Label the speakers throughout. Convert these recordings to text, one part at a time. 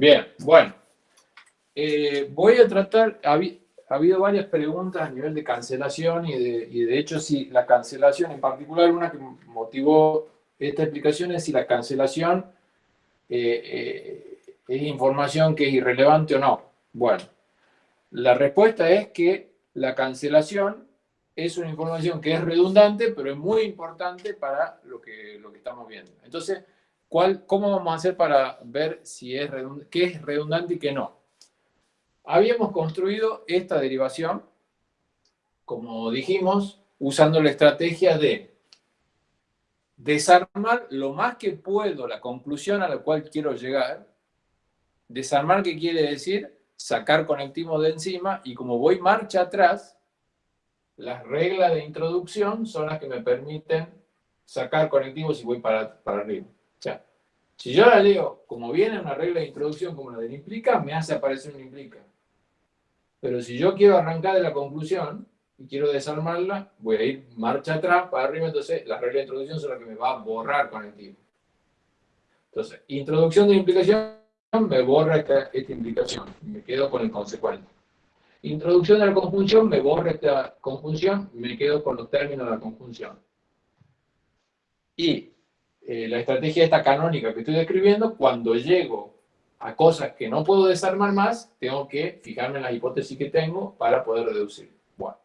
Speaker 1: Bien, bueno. Eh, voy a tratar, ha, habido varias preguntas a nivel de cancelación y de, y de hecho si la cancelación, en particular una que motivó esta explicación es si la cancelación eh, eh, es información que es irrelevante o no. Bueno, la respuesta es que la cancelación es una información que es redundante, pero es muy importante para lo que, lo que estamos viendo. Entonces, ¿cuál, ¿cómo vamos a hacer para ver si es qué es redundante y qué no? Habíamos construido esta derivación, como dijimos, usando la estrategia de desarmar lo más que puedo la conclusión a la cual quiero llegar. Desarmar, ¿qué quiere decir? Sacar conectivos de encima y como voy marcha atrás, las reglas de introducción son las que me permiten sacar conectivos y voy para, para arriba. O sea, si yo la leo como viene una regla de introducción como la del implica, me hace aparecer un implica. Pero si yo quiero arrancar de la conclusión y quiero desarmarla, voy a ir marcha atrás para arriba, entonces la regla de introducción son las que me va a borrar conectivo. Entonces, introducción de implicación me borra esta, esta implicación, me quedo con el consecuente. Introducción de la conjunción, me borra esta conjunción, me quedo con los términos de la conjunción. Y eh, la estrategia esta canónica que estoy describiendo, cuando llego a cosas que no puedo desarmar más, tengo que fijarme en la hipótesis que tengo para poder reducir. Bueno,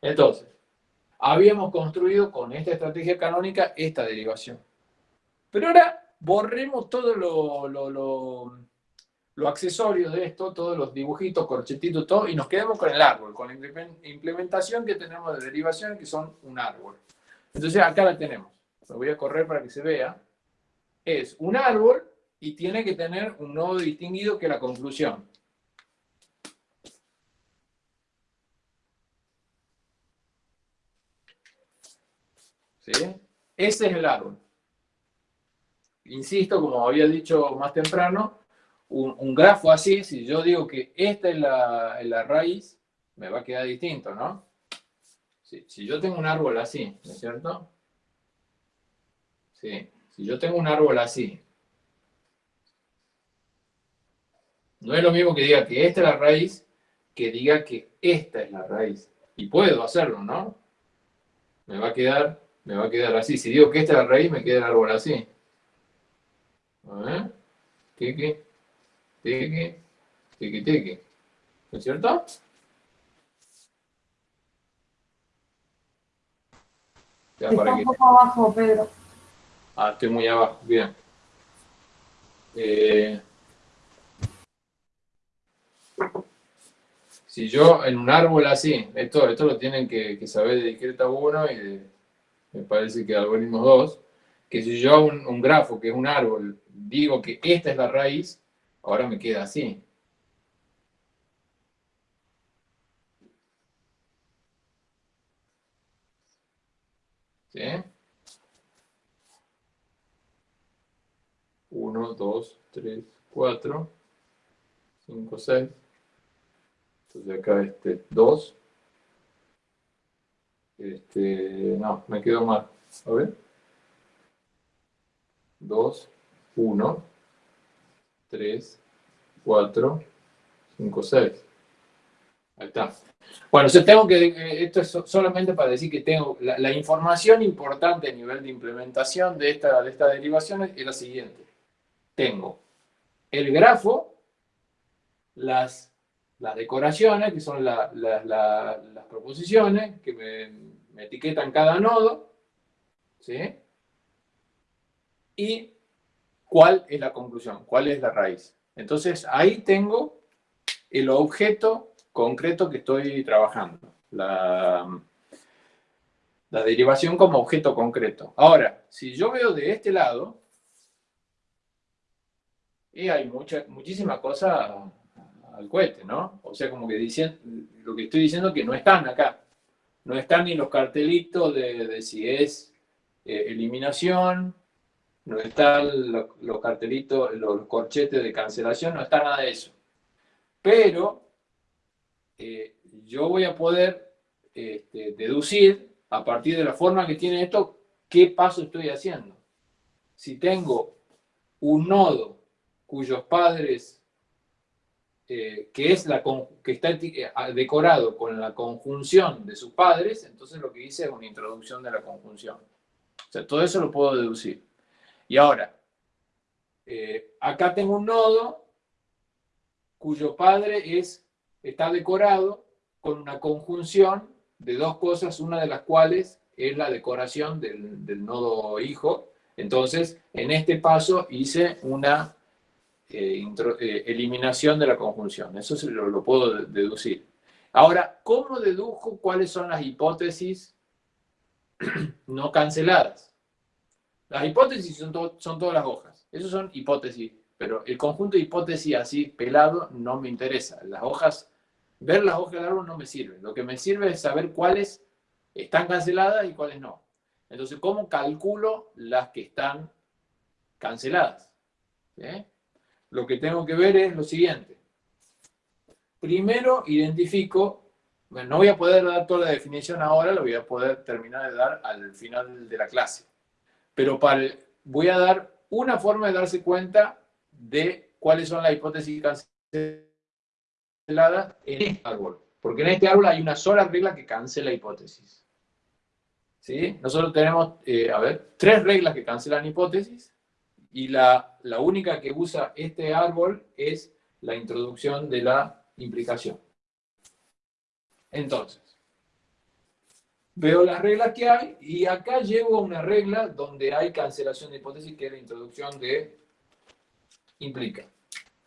Speaker 1: entonces, habíamos construido con esta estrategia canónica esta derivación. Pero ahora borremos todo lo, lo lo accesorio de esto, todos los dibujitos, corchetitos, todo, y nos quedamos con el árbol, con la implementación que tenemos de derivación, que son un árbol. Entonces acá la tenemos. Lo voy a correr para que se vea. Es un árbol y tiene que tener un nodo distinguido que la conclusión. ¿Sí? Ese es el árbol. Insisto, como había dicho más temprano, un, grafo así, si yo digo que esta es la, raíz, me va a quedar distinto, ¿no? Si, si yo tengo un árbol así, ¿no es cierto? Sí, si yo tengo un árbol así, no es lo mismo que diga que esta es la raíz, que diga que esta es la raíz. Y puedo hacerlo, ¿no? Me va a quedar, me va a quedar así. Si digo que esta es la raíz, me queda el árbol así. A ver. ¿Qué, qué? tiki, tiki, tiki. ¿No es cierto?
Speaker 2: Está un poco abajo, Pedro.
Speaker 1: Ah, estoy muy abajo, bien. Eh, si yo en un árbol así, esto, esto lo tienen que, saber de discreta 1 y de, me parece que algoritmo 2, que si yo un, un grafo que es un árbol, digo que esta es la raíz, Ahora me queda así. ¿Sí? 1, 2, 3, 4, 5, 6. Entonces acá este 2. Este, no, me quedo mal. A ver. 2, 1. 3, 4, 5, 6. Ahí está. Bueno, yo tengo que, eh, esto es solamente para decir que tengo la, información importante a nivel de implementación de esta, de esta derivación es la siguiente. Tengo el grafo, las, las decoraciones, que son las proposiciones, que me, me etiquetan cada nodo, ¿sí? Y cuál es la conclusión, cuál es la raíz. Entonces, ahí tengo el objeto concreto que estoy trabajando. La, la derivación como objeto concreto. Ahora, si yo veo de este lado, y hay mucha, muchísima cosa al cohete, ¿no? O sea, como que dicen, lo que estoy diciendo es que no están acá. No están ni los cartelitos de, si es eh, eliminación, no están los, cartelitos, los corchetes de cancelación, no está nada de eso. Pero eh, yo voy a poder este, deducir a partir de la forma que tiene esto, qué paso estoy haciendo. Si tengo un nodo cuyos padres eh, que, es la, que está eh, decorado con la conjunción de sus padres, entonces lo que dice es una introducción de la conjunción. O sea, todo eso lo puedo deducir. Y ahora, eh, acá tengo un nodo cuyo padre es, está decorado con una conjunción de dos cosas, una de las cuales es la decoración del, del nodo hijo. Entonces, en este paso hice una eh, eh, eliminación de la conjunción. Eso se lo, puedo deducir. Ahora, ¿cómo dedujo cuáles son las hipótesis no canceladas? Las hipótesis son, son todas las hojas. Esas son hipótesis. Pero el conjunto de hipótesis así pelado no me interesa. Las hojas, ver las hojas de árbol no me sirve. Lo que me sirve es saber cuáles están canceladas y cuáles no. Entonces, ¿cómo calculo las que están canceladas? ¿Sí? Lo que tengo que ver es lo siguiente. Primero identifico, bueno, no voy a poder dar toda la definición ahora, lo voy a poder terminar de dar al final de la clase. Pero para, voy a dar una forma de darse cuenta de cuáles son las hipótesis canceladas en este árbol. Porque en este árbol hay una sola regla que cancela hipótesis. ¿Sí? Nosotros tenemos, eh, a ver, tres reglas que cancelan hipótesis y la, la única que usa este árbol es la introducción de la implicación. Entonces, veo las reglas que hay y acá llego a una regla donde hay cancelación de hipótesis que es la introducción de implica.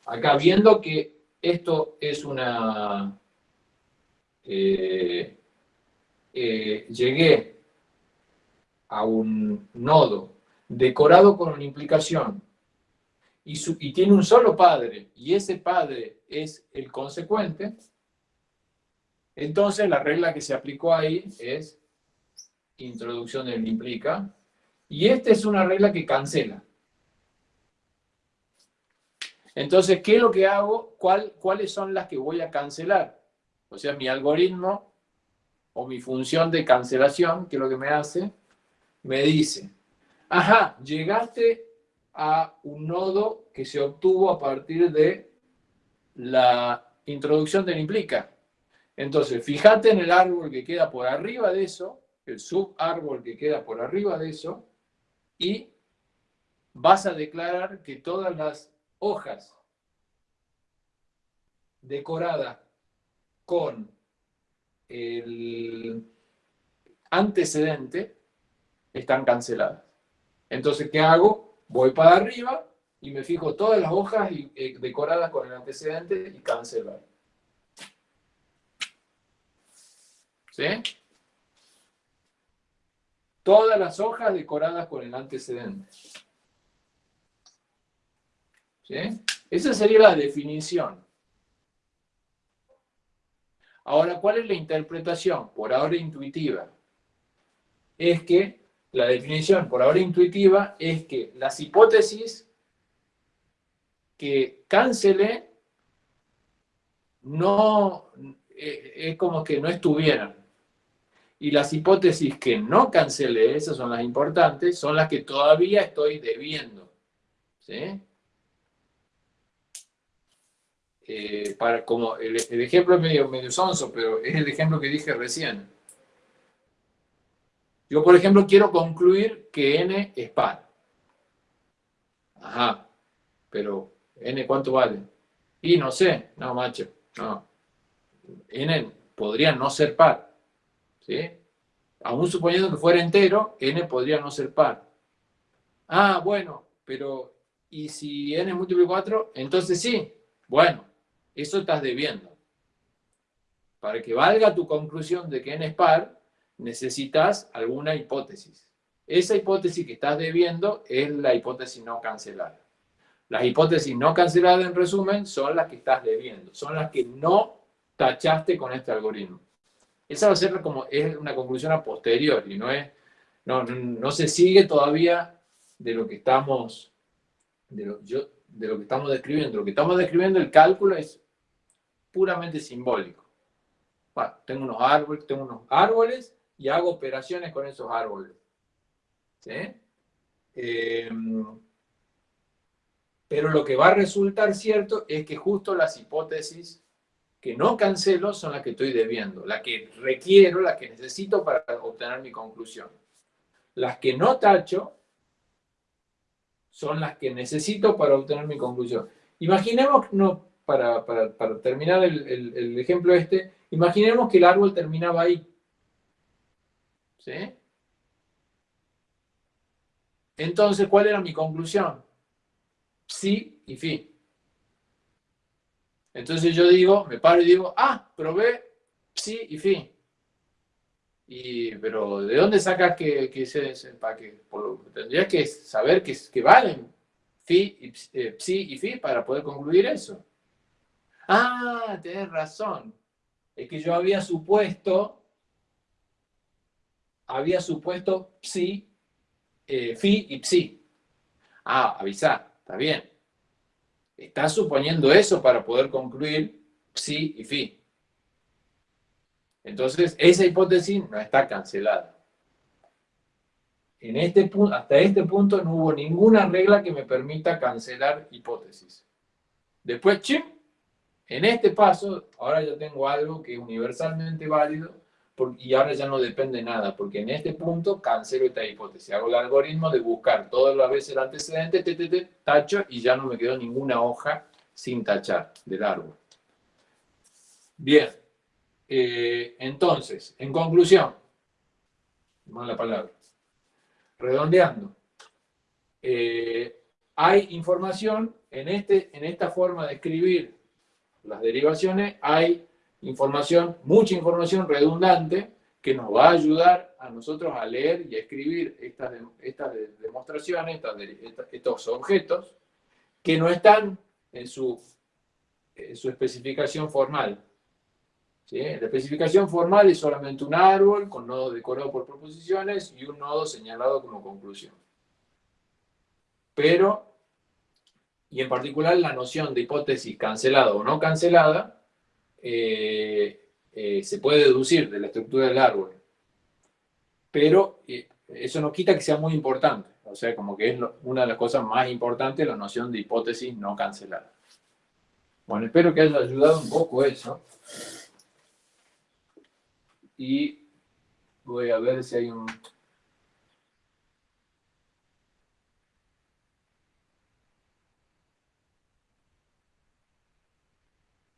Speaker 1: Acá viendo que esto es una... Eh, eh, llegué a un nodo decorado con una implicación, y, tiene un solo padre, y ese padre es el consecuente, entonces la regla que se aplicó ahí es introducción del implica, y esta es una regla que cancela. Entonces, ¿qué es lo que hago? ¿Cuál, ¿Cuáles son las que voy a cancelar? O sea, mi algoritmo o mi función de cancelación, que es lo que me hace, me dice, Ajá, llegaste a un nodo que se obtuvo a partir de la introducción del implica. Entonces, fíjate en el árbol que queda por arriba de eso, el subárbol que queda por arriba de eso, y vas a declarar que todas las hojas decoradas con el antecedente están canceladas. Entonces, ¿qué hago? Voy para arriba y me fijo todas las hojas eh, decoradas con el antecedente y cancelar. ¿Sí? Todas las hojas decoradas con el antecedente. ¿Sí? Esa sería la definición. Ahora, ¿cuál es la interpretación? Por ahora intuitiva. Es que la definición por ahora intuitiva es que las hipótesis que cancele no, eh, es como que no estuvieran. Y las hipótesis que no cancele, esas son las importantes, son las que todavía estoy debiendo. ¿Sí? Eh, para, como el, ejemplo es medio, medio sonso, pero es el ejemplo que dije recién. Yo, por ejemplo, quiero concluir que n es par. Ajá, pero n ¿cuánto vale? Y no sé, no, macho, no. n podría no ser par, ¿sí? Aún suponiendo que fuera entero, n podría no ser par. Ah, bueno, pero ¿y si n múltiplo de 4? Entonces sí. Bueno, eso estás debiendo. Para que valga tu conclusión de que n es par, necesitas alguna hipótesis. Esa hipótesis que estás debiendo es la hipótesis no cancelada. Las hipótesis no canceladas, en resumen, son las que estás debiendo, son las que no tachaste con este algoritmo. Esa va a ser como es una conclusión a posteriori, no, es, no, no, se sigue todavía de lo que estamos de lo, yo, de lo que estamos describiendo. Lo que estamos describiendo, el cálculo es puramente simbólico. Bueno, tengo unos árboles, tengo unos árboles y hago operaciones con esos árboles. ¿Sí? Eh, Pero lo que va a resultar cierto es que justo las hipótesis que no cancelo son las que estoy debiendo, las que requiero, las que necesito para obtener mi conclusión. Las que no tacho son las que necesito para obtener mi conclusión. Imaginemos, no, para, terminar el, ejemplo este, imaginemos que el árbol terminaba ahí. ¿Sí? Entonces, ¿cuál era mi conclusión? Sí y fi. Entonces yo digo, me paro y digo, ah, probé sí y fi. Y, pero ¿de dónde sacas que, que ese, empaque? tendrías que saber que, que valen fi y, eh, psi y fi para poder concluir eso. Ah, tenés razón. Es que yo había supuesto, había supuesto psi, eh, fi y psi. Ah, avisar, está bien. Estás suponiendo eso para poder concluir psi y fi. Entonces, esa hipótesis no está cancelada. En este hasta este punto no hubo ninguna regla que me permita cancelar hipótesis. Después, chim, en este paso, ahora ya tengo algo que es universalmente válido y ahora ya no depende nada, porque en este punto cancelo esta hipótesis. Hago el algoritmo de buscar todas las veces el antecedente, te, tacho, y ya no me quedó ninguna hoja sin tachar del árbol. Bien, eh, entonces, en conclusión, la palabra, redondeando, eh, hay información en, este, en esta forma de escribir las derivaciones, hay información, mucha información redundante que nos va a ayudar a nosotros a leer y a escribir estas, estas demostraciones, estos objetos, que no están en su, su especificación formal. ¿Sí? La especificación formal es solamente un árbol con nodo decorado por proposiciones y un nodo señalado como conclusión. Pero, y en particular la noción de hipótesis cancelada o no cancelada, eh, eh, se puede deducir de la estructura del árbol. Pero eh, eso no quita que sea muy importante. O sea, como que es una de las cosas más importantes la noción de hipótesis no cancelada. Bueno, espero que haya ayudado un poco eso. Y voy a ver si hay un...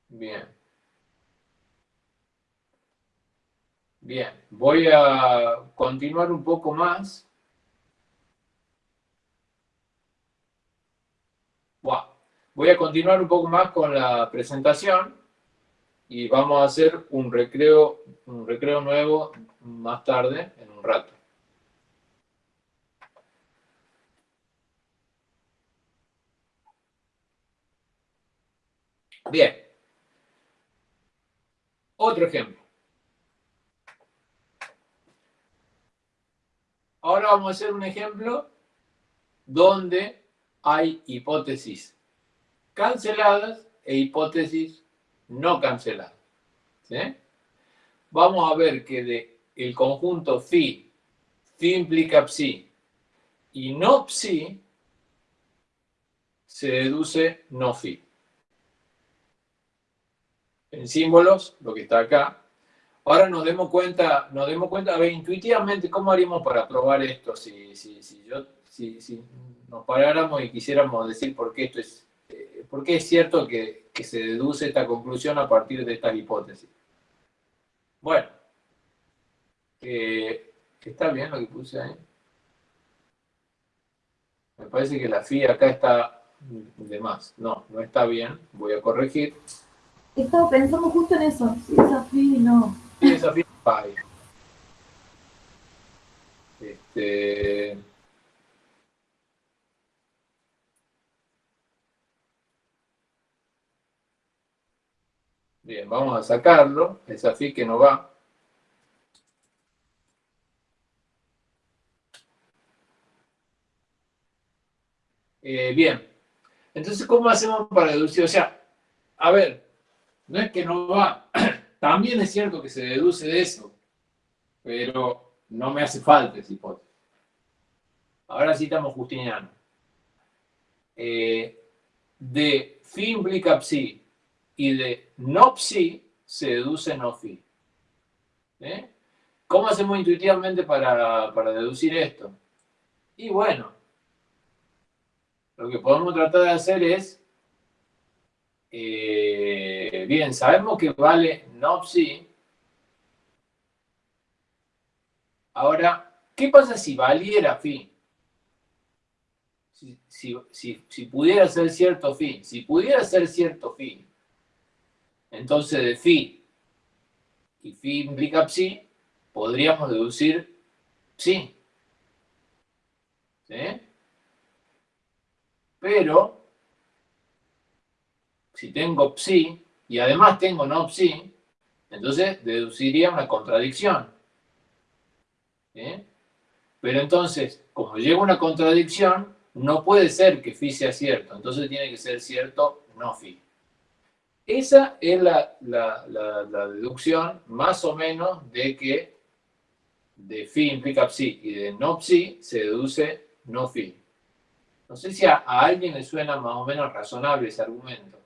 Speaker 1: Bien. Bien, voy a continuar un poco más. Voy a continuar un poco más con la presentación y vamos a hacer un recreo, un recreo nuevo más tarde, en un rato. Bien. Otro ejemplo. Ahora vamos a hacer un ejemplo donde hay hipótesis canceladas e hipótesis no canceladas. Vamos a ver que de el conjunto phi, phi implica psi, y no psi, se deduce no phi. En símbolos, lo que está acá, Ahora nos demos cuenta, nos demos cuenta, a ver, intuitivamente, ¿cómo haríamos para probar esto? Si, si, si, yo, si, si nos paráramos y quisiéramos decir por qué esto es, eh, por qué es cierto que, que, se deduce esta conclusión a partir de esta hipótesis. Bueno, eh, ¿está bien lo que puse ahí? Me parece que la FI acá está de más. No, no está bien. Voy a corregir.
Speaker 2: Estaba pensando justo en eso. Esa FI no.
Speaker 1: Desafío Pi. Este... Bien, vamos a sacarlo, desafío que no va. Eh, bien, entonces, ¿cómo hacemos para deducir? O sea, a ver, no es que no va, también es cierto que se deduce de eso, pero no me hace falta esa hipótesis. Ahora sí estamos justinianos. Eh, de phi implica psi y de no psi se deduce no phi. ¿Eh? ¿Cómo hacemos intuitivamente para, deducir esto? Y bueno, lo que podemos tratar de hacer es, eh, bien, sabemos que vale no psi. Ahora, ¿qué pasa si valiera phi? Si, pudiera ser cierto phi, si pudiera ser cierto phi, entonces de phi y phi implica psi, podríamos deducir psi. ¿Sí? Pero, si tengo psi y además tengo no psi, entonces deduciría una contradicción. ¿Sí? Pero entonces, como llega una contradicción, no puede ser que phi sea cierto, entonces tiene que ser cierto no phi. Esa es la, deducción más o menos de que de phi implica psi y de no psi se deduce no phi. No sé si a, alguien le suena más o menos razonable ese argumento.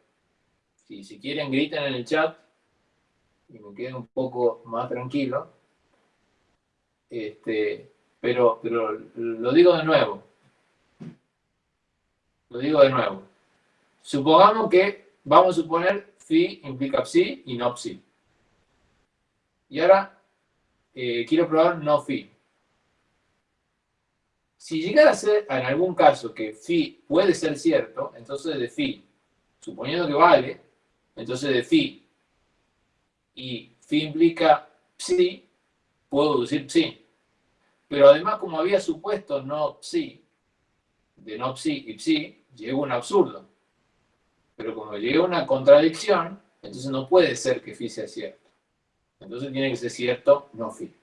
Speaker 1: Si, si quieren griten en el chat y me quedo un poco más tranquilo. Este, pero, pero lo digo de nuevo. Lo digo de nuevo. Supongamos que, vamos a suponer phi implica psi y no psi. Y ahora eh, quiero probar no phi. Si llegara a ser en algún caso que phi puede ser cierto, entonces de phi, suponiendo que vale, entonces de phi y phi implica psi, puedo decir psi. Pero además, como había supuesto no psi, de no psi y psi, llegó un absurdo. Pero como llega una contradicción, entonces no puede ser que phi sea cierto. Entonces tiene que ser cierto, no phi.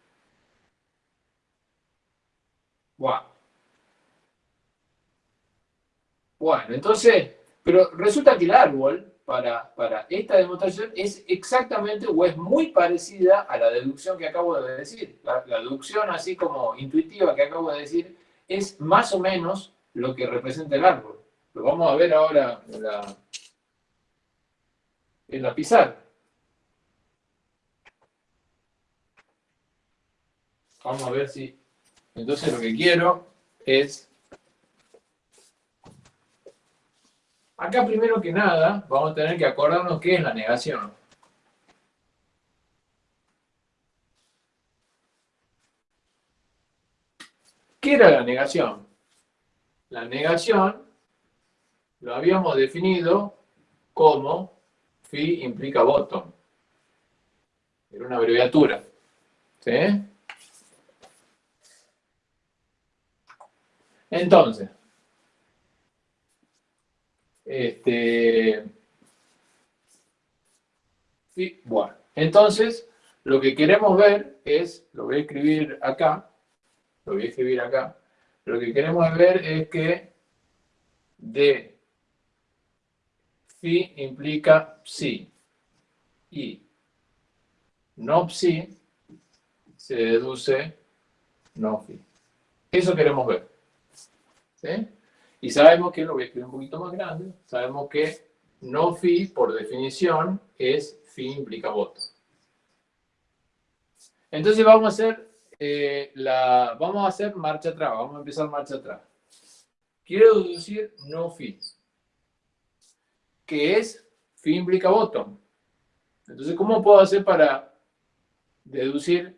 Speaker 1: Bueno, entonces, pero resulta que el árbol para, esta demostración es exactamente o es muy parecida a la deducción que acabo de decir. La, deducción así como intuitiva que acabo de decir es más o menos lo que representa el árbol. Lo vamos a ver ahora en la pizarra. Vamos a ver si... Entonces lo que quiero es... Acá primero que nada vamos a tener que acordarnos qué es la negación. ¿Qué era la negación? La negación lo habíamos definido como phi implica bottom. Era una abreviatura. ¿Sí? Entonces, este, bueno, entonces lo que queremos ver es, lo voy a escribir acá, lo voy a escribir acá, lo que queremos ver es que de phi implica psi y no psi se deduce no phi. Eso queremos ver. ¿Sí? Y sabemos que, lo voy a escribir un poquito más grande, sabemos que no phi, por definición, es phi implica voto. Entonces vamos a hacer eh, la, vamos a hacer marcha atrás, vamos a empezar marcha atrás. Quiero deducir no phi que es phi implica bottom. Entonces, ¿cómo puedo hacer para deducir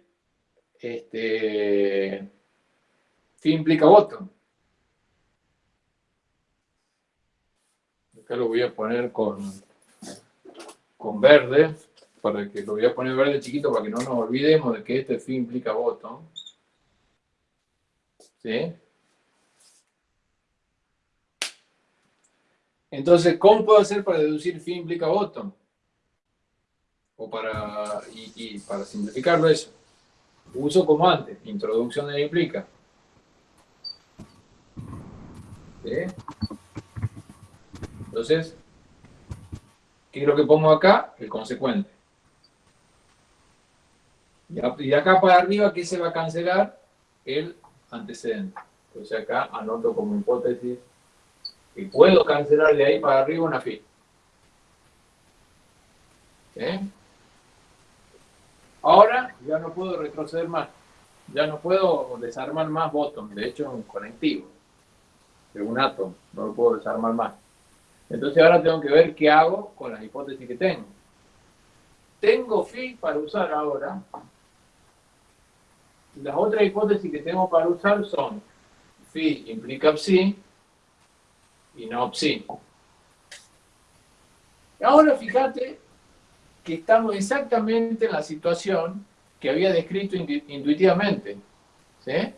Speaker 1: este, phi implica bottom? Acá lo voy a poner con, con verde, para que lo voy a poner verde chiquito para que no nos olvidemos de que este phi implica bottom. ¿Sí? Entonces, ¿cómo puedo hacer para deducir phi implica bottom? O para, y, para simplificarlo eso. Uso como antes, introducción de implica. Entonces, ¿qué es lo que pongo acá? El consecuente. Y de acá para arriba, ¿qué se va a cancelar? El antecedente. Entonces acá anoto como hipótesis Y puedo cancelar de ahí para arriba una fila. ¿Eh? Ahora ya no puedo retroceder más. Ya no puedo desarmar más botón. De hecho, un conectivo. Es un átomo. No lo puedo desarmar más. Entonces ahora tengo que ver qué hago con las hipótesis que tengo. Tengo phi para usar ahora. Las otras hipótesis que tengo para usar son phi implica psi y no psi. Ahora fíjate que estamos exactamente en la situación que había descrito intuitivamente. ¿Sí?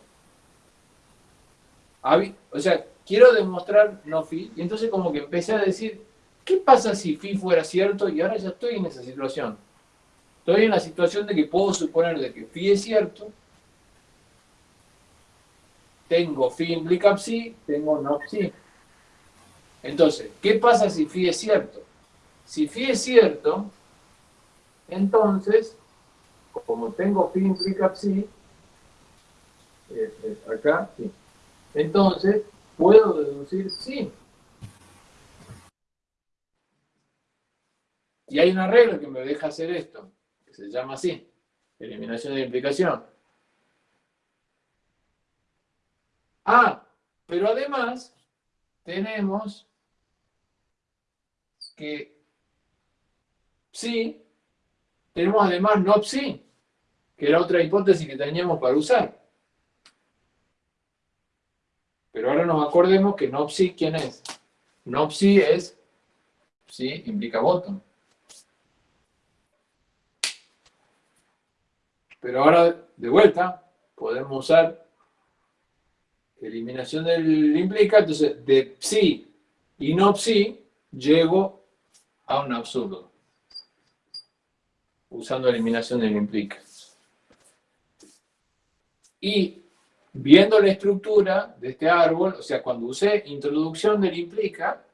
Speaker 1: O sea, quiero demostrar no phi, y entonces como que empecé a decir, ¿qué pasa si phi fuera cierto? Y ahora ya estoy en esa situación. Estoy en la situación de que puedo suponer de que phi es cierto, tengo phi implica psi, tengo no psi. Entonces, ¿qué pasa si phi es cierto? Si phi es cierto, entonces, como tengo phi implica psi, acá, sí. entonces puedo deducir sí. Y hay una regla que me deja hacer esto, que se llama así, eliminación de implicación. Ah, pero además tenemos que sí tenemos además no psi, que era otra hipótesis que teníamos para usar. Pero ahora nos acordemos que no psi, ¿quién es? No psi es, sí, implica bottom. Pero ahora, de vuelta, podemos usar eliminación del implica, entonces de psi y no psi, llego a un absurdo usando eliminación del implica. Y viendo la estructura de este árbol, o sea, cuando usé introducción del implica,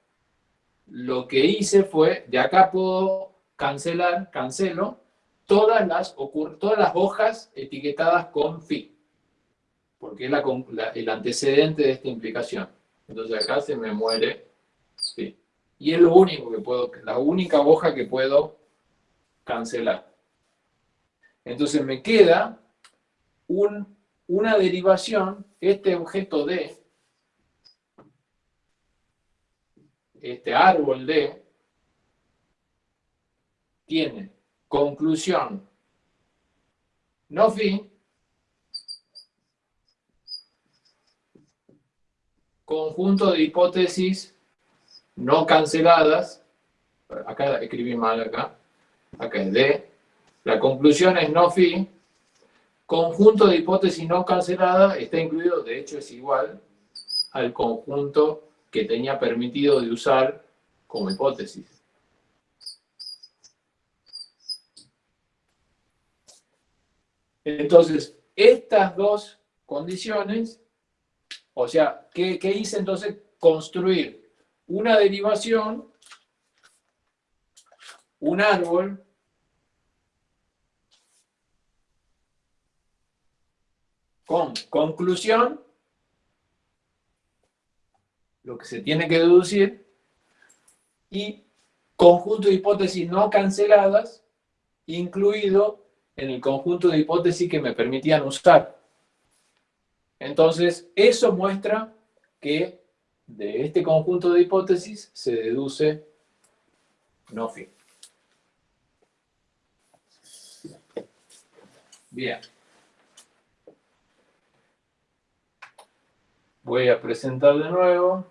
Speaker 1: lo que hice fue, de acá puedo cancelar, cancelo, todas las, todas las hojas etiquetadas con phi, porque es el antecedente de esta implicación. Entonces acá se me muere phi. Y es lo único que puedo, la única hoja que puedo cancelar. Entonces me queda una derivación, este objeto D, este árbol D, tiene conclusión no fin, conjunto de hipótesis no canceladas, acá escribí mal acá, acá es D, la conclusión es no phi, conjunto de hipótesis no cancelada está incluido, de hecho es igual al conjunto que tenía permitido de usar como hipótesis. Entonces, estas dos condiciones, o sea, ¿qué, qué hice entonces? Construir una derivación, un árbol con conclusión, lo que se tiene que deducir, y conjunto de hipótesis no canceladas, incluido en el conjunto de hipótesis que me permitían usar. Entonces, eso muestra que de este conjunto de hipótesis se deduce no fin. Bien. Voy a presentar de nuevo.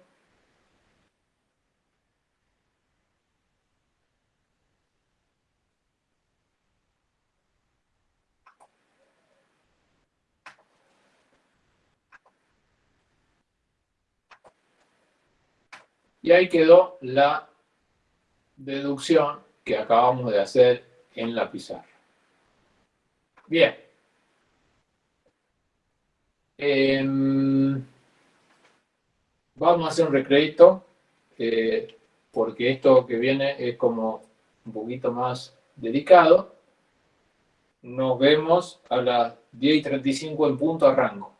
Speaker 1: Y ahí quedó la deducción que acabamos de hacer en la pizarra. Bien. Em, Vamos a hacer un recrédito, eh, porque esto que viene es como un poquito más dedicado. Nos vemos a las 10 y 35 en punto a rango.